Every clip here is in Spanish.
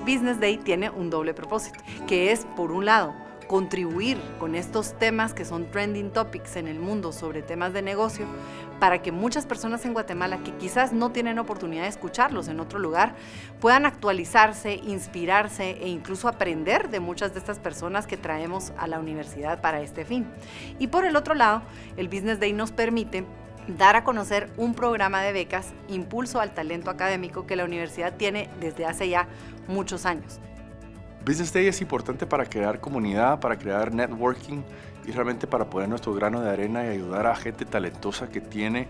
Business Day tiene un doble propósito, que es, por un lado, contribuir con estos temas que son trending topics en el mundo sobre temas de negocio para que muchas personas en Guatemala que quizás no tienen oportunidad de escucharlos en otro lugar puedan actualizarse, inspirarse e incluso aprender de muchas de estas personas que traemos a la universidad para este fin. Y por el otro lado, el Business Day nos permite dar a conocer un programa de becas Impulso al Talento Académico que la universidad tiene desde hace ya muchos años. Business Day es importante para crear comunidad, para crear networking y realmente para poner nuestro grano de arena y ayudar a gente talentosa que tiene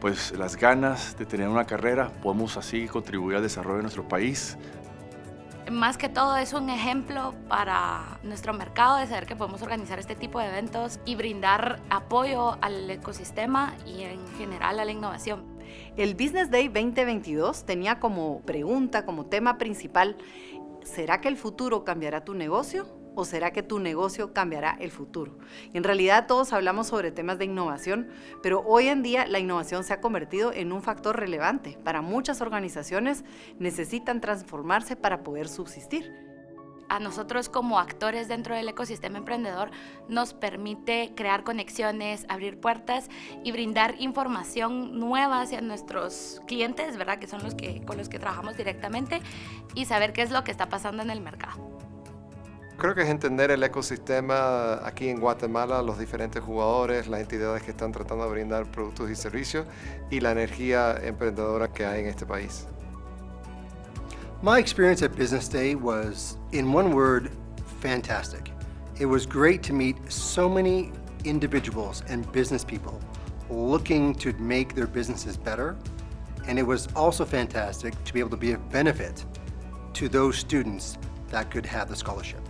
pues las ganas de tener una carrera. Podemos así contribuir al desarrollo de nuestro país. Más que todo es un ejemplo para nuestro mercado de saber que podemos organizar este tipo de eventos y brindar apoyo al ecosistema y en general a la innovación. El Business Day 2022 tenía como pregunta, como tema principal, ¿será que el futuro cambiará tu negocio? ¿O será que tu negocio cambiará el futuro? en realidad todos hablamos sobre temas de innovación, pero hoy en día la innovación se ha convertido en un factor relevante. Para muchas organizaciones necesitan transformarse para poder subsistir a nosotros como actores dentro del ecosistema emprendedor nos permite crear conexiones, abrir puertas y brindar información nueva hacia nuestros clientes, ¿verdad? Que son los que, con los que trabajamos directamente y saber qué es lo que está pasando en el mercado. Creo que es entender el ecosistema aquí en Guatemala, los diferentes jugadores, las entidades que están tratando de brindar productos y servicios y la energía emprendedora que hay en este país. My experience at Business Day was, in one word, fantastic. It was great to meet so many individuals and business people looking to make their businesses better. And it was also fantastic to be able to be of benefit to those students that could have the scholarship.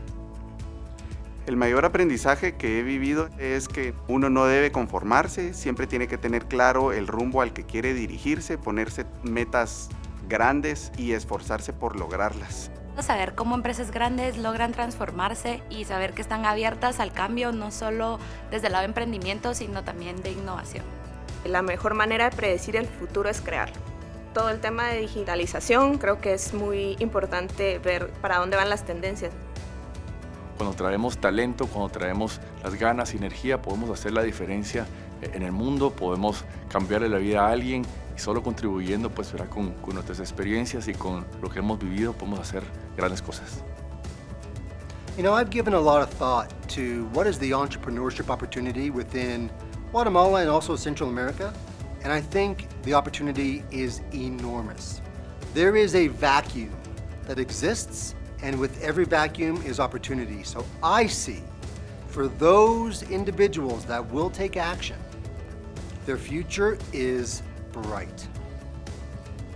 El mayor aprendizaje que he vivido es que uno no debe conformarse, siempre tiene que tener claro el rumbo al que quiere dirigirse, ponerse metas grandes y esforzarse por lograrlas. Saber cómo empresas grandes logran transformarse y saber que están abiertas al cambio, no solo desde el lado de emprendimiento, sino también de innovación. La mejor manera de predecir el futuro es crearlo. Todo el tema de digitalización creo que es muy importante ver para dónde van las tendencias. Cuando traemos talento, cuando traemos las ganas energía, podemos hacer la diferencia en el mundo, podemos cambiarle la vida a alguien y solo contribuyendo pues será con, con nuestras experiencias y con lo que hemos vivido podemos hacer grandes cosas. You know, I've given a lot of thought to what is the entrepreneurship opportunity within Guatemala and also Central America, and I think the opportunity is enormous. There is a vacuum that exists, and with every vacuum is opportunity. So I see, for those individuals that will take action, their future is bright.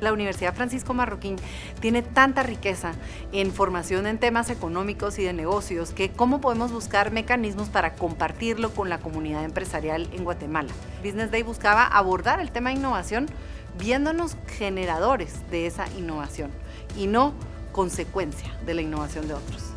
La Universidad Francisco Marroquín tiene tanta riqueza en formación en temas económicos y de negocios que cómo podemos buscar mecanismos para compartirlo con la comunidad empresarial en Guatemala. Business Day buscaba abordar el tema de innovación viéndonos generadores de esa innovación y no consecuencia de la innovación de otros.